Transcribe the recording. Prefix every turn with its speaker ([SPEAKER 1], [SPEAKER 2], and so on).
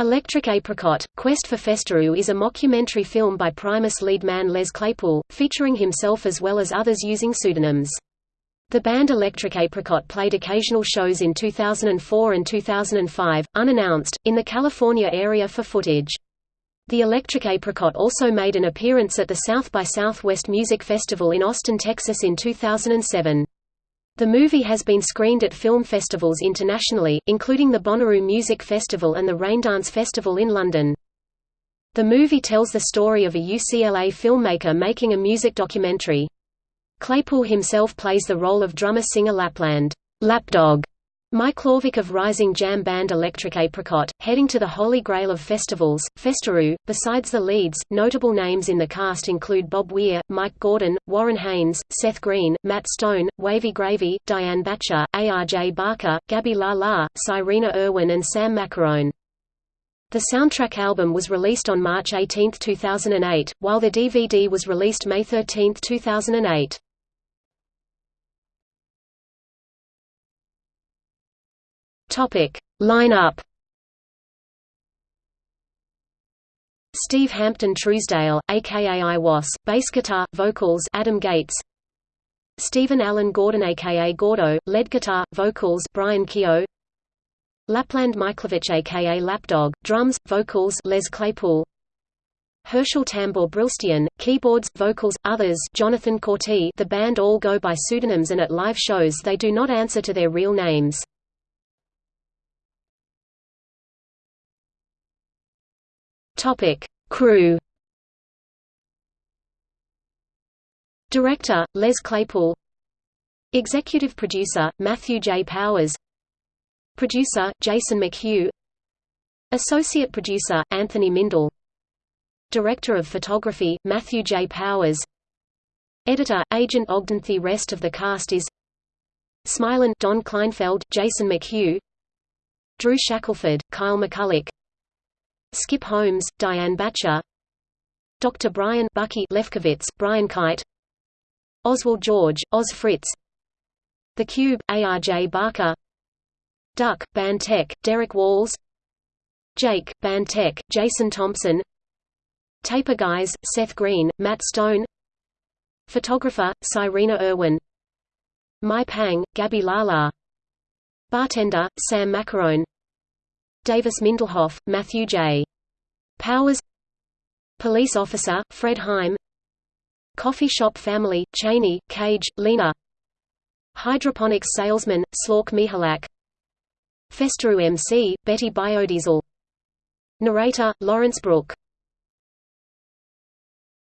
[SPEAKER 1] Electric Apricot, Quest for Festeroo is a mockumentary film by Primus lead man Les Claypool, featuring himself as well as others using pseudonyms. The band Electric Apricot played occasional shows in 2004 and 2005, unannounced, in the California area for footage. The Electric Apricot also made an appearance at the South by Southwest Music Festival in Austin, Texas in 2007. The movie has been screened at film festivals internationally, including the Bonnaroo Music Festival and the Raindance Festival in London. The movie tells the story of a UCLA filmmaker making a music documentary. Claypool himself plays the role of drummer-singer Lapland Lapdog, Mike Lorvik of rising jam band Electric Apricot, heading to the holy grail of festivals, Festeroo. Besides the leads, notable names in the cast include Bob Weir, Mike Gordon, Warren Haynes, Seth Green, Matt Stone, Wavy Gravy, Dian Bachar, A.R.J. Barker, Gabby La La, Cyrena Irwin and Sam Maccarone. The soundtrack album was released on March 18, 2008, while the DVD was released May 13, 2008. Topic. Line-up. Steve Hampton Truesdale, aka I-Was, bass guitar, vocals Adam Gates. Stephen Allen Gordon aka Gordo, lead guitar, vocals Brian Kehew. Lapland Miklevich aka Lapdog, drums, vocals Les Claypool. Herschel Tambor Brilstian, keyboards, vocals, others Jonathan Korty. The band all go by pseudonyms and at live shows they do not answer to their real names. Topic: Crew. Director: Les Claypool. Executive producer: Matthew J. Powers. Producer: Jason McHugh. Associate producer: Anthony Mindel. Director of Photography: Matthew J. Powers. Editor: Agent Ogden. The rest of the cast is Smilin, Don Kleinfeld, Jason McHugh, Drew Shackelford, Kyle McCulloch, Skip Holmes, Dian Bachar Dr. Brian Bucky Lefkowitz, Brian Kite Oswald George, Oz Fritz The Cube, A.R.J. Barker Duck, Band Tech, Derek Walls Jake, Band Tech, Jason Thompson Taper Guys, Seth Green, Matt Stone Photographer, Cyrena Irwin My Pang, Gabby Lala Bartender, Sam Maccarone Davis Mindelhoff, Matthew J. Powers. Police Officer, Fred Heim. Coffee Shop Family, Cheney, Cage, Lena. Hydroponics Salesman, Slork Mihalak. Festeroo MC, Betty Biodiesel. Narrator, Lawrence Brook